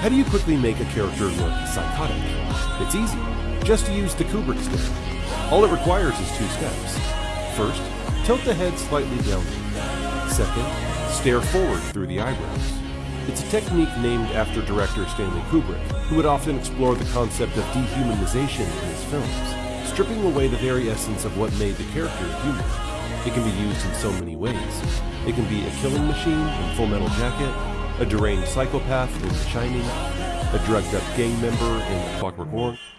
How do you quickly make a character look psychotic? It's easy. Just use the Kubrick stare. All it requires is two steps. First, tilt the head slightly downward. Second, stare forward through the eyebrows. It's a technique named after director Stanley Kubrick, who would often explore the concept of dehumanization in his films, stripping away the very essence of what made the character human. It can be used in so many ways. It can be a killing machine in Full Metal Jacket, a deranged psychopath in The Shining, a drugged up gang member in Clockwork Orange,